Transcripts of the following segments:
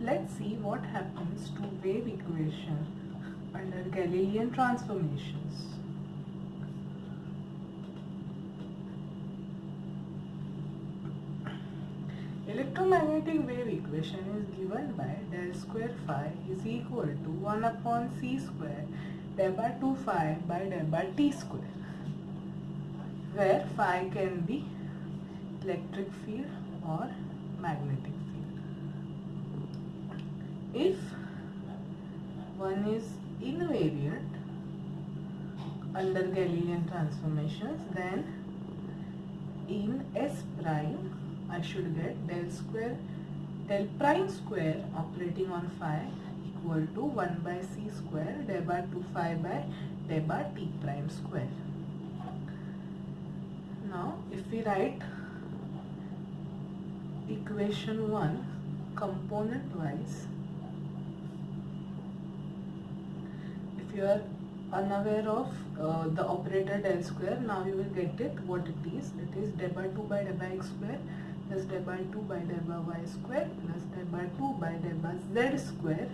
Let's see what happens to wave equation under Galilean transformations. Electromagnetic wave equation is given by del square phi is equal to 1 upon c square del by 2 phi by del by t square where phi can be electric field or magnetic field. If one is invariant under Galilean transformations then in S prime I should get del square del prime square operating on phi equal to 1 by c square del by 2 phi by del by t prime square. Now if we write equation 1 component wise if you are unaware of uh, the operator del square now you will get it what it is it is del by 2 by del by x square plus del by 2 by del by y square plus del by 2 by del by z square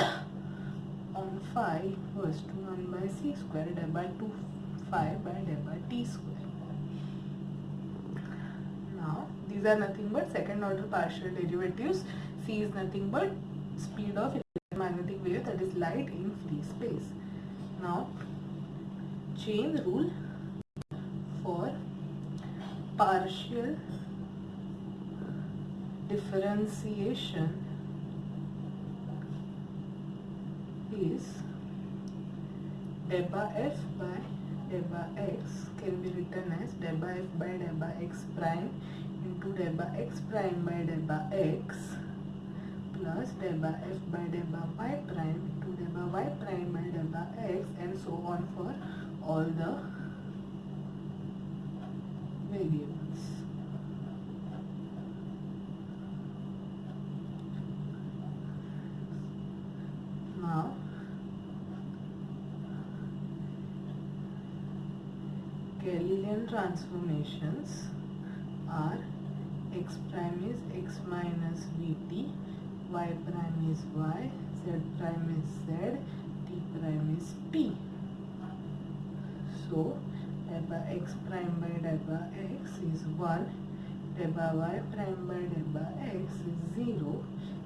on phi equals to 1 by c square del by 2 phi by del by t square. Now these are nothing but second order partial derivatives. c is nothing but speed of electromagnetic wave that is light in free space. Now chain rule for partial differentiation is delta f by delta x can be written as delta f by delta x prime into delta x prime by delta x plus delta f by delta y prime into delta y prime by delta x and so on for all the variables. now Galilean transformations are x prime is x minus vt, y prime is y, z prime is z, t prime is t. So, delta x prime by delta x is 1, delta y prime by delta x is 0,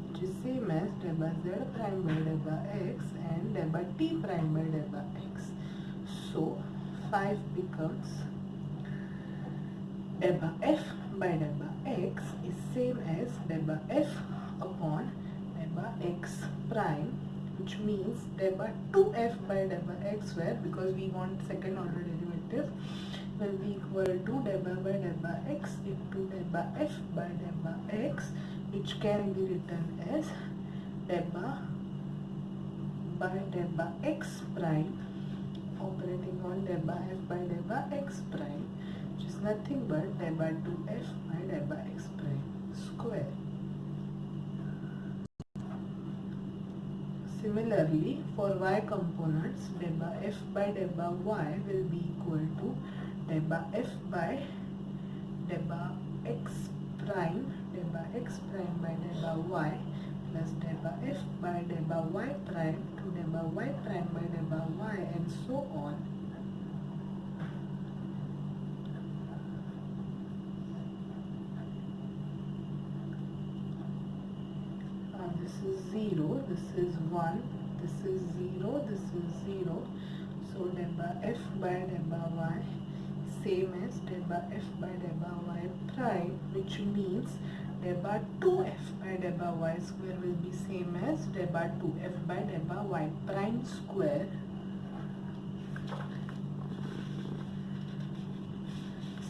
which is same as delta z prime by delta x and delta t prime by delta x. So 5 becomes delta f by delta x is same as delta f upon delta x prime which means delta 2f by delta x square because we want second order derivative will be equal to delta by delta x into delta f by delta x which can be written as delta by delta x prime operating on delta f by delta x prime which is nothing but delta 2f by delta x prime square. Similarly, for y components, delta f by delta y will be equal to delta f by delta x prime delta x prime by delta y plus delta f by delta y prime to delta y prime by delta y and so on. Uh, this is 0, this is 1, this is 0, this is 0. So delta f by delta y same as delta f by delta y prime which means delta 2f by delta y square will be same as delta 2f by delta y prime square.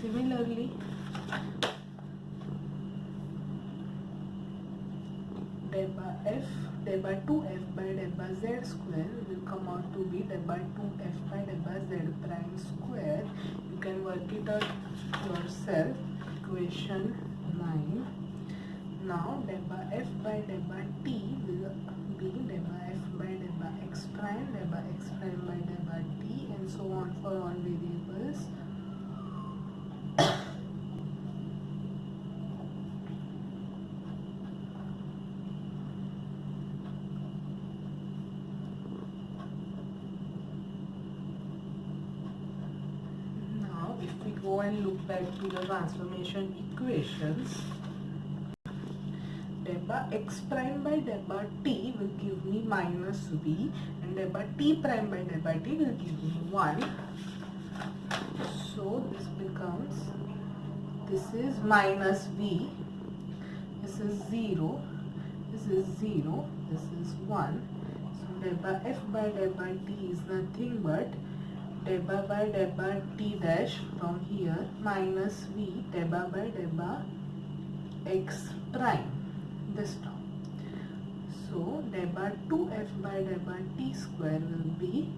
Similarly delta f delta 2f by delta z square will come out to be delta 2f by delta z prime square. You can work it out yourself. Equation 9 now del by f by del by t will be del by f by del by x prime, del by x prime by del by t and so on for all variables. now if we go and look back to the transformation equations delta x prime by delta t will give me minus v and delta t prime by delta t will give me 1 so this becomes this is minus v this is 0 this is 0 this is 1 so delta f by delta t is nothing but delta by delta t dash from here minus v delta by delta x prime this term. So delta 2f by delta t square will be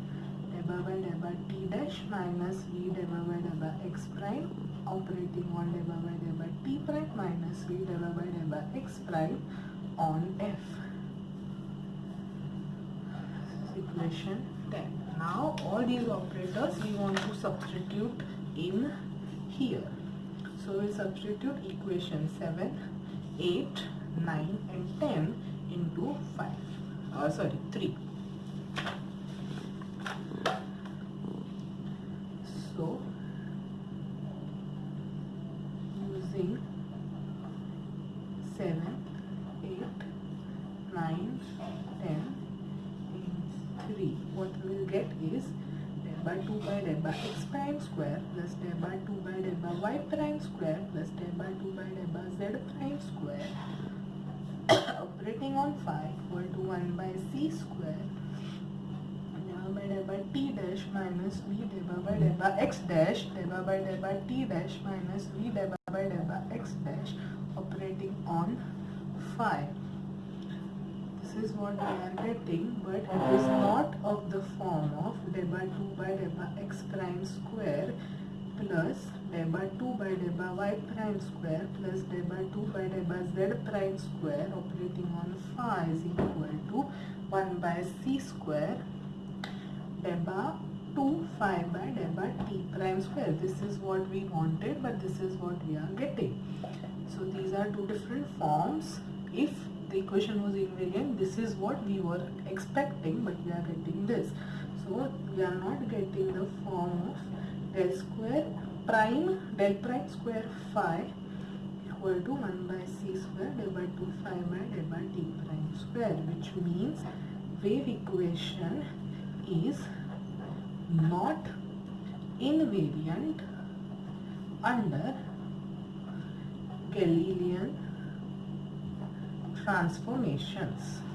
delta by delta t dash minus v delta by delta x prime operating on delta by delta t prime minus v delta by delta x prime on f. Equation 10. Now all these operators we want to substitute in here. So we substitute equation 7, 8, 9 and 10 into 5 uh, sorry 3 so using 7 8 9 10 and 3 what we will get is by 2 by del by x prime square plus del by 2 by del by y prime square plus del by 2 by del by z prime square operating on phi equal to 1 by c square divided by del by t dash minus v divided by del by x dash divided by del by t dash minus v divided by del by x dash operating on phi this is what we are getting but it is not of the form of del by 2 by del by x prime square plus del by 2 by del by y prime square plus del by 2 by z prime square operating on phi is equal to 1 by c square del by 2 phi by del by t prime square. This is what we wanted but this is what we are getting. So these are two different forms. If the equation was invariant, this is what we were expecting but we are getting this. So we are not getting the form of del square prime del prime square phi equal to 1 by c square del by 2 phi by del by t prime square which means wave equation is not invariant under Galilean transformations.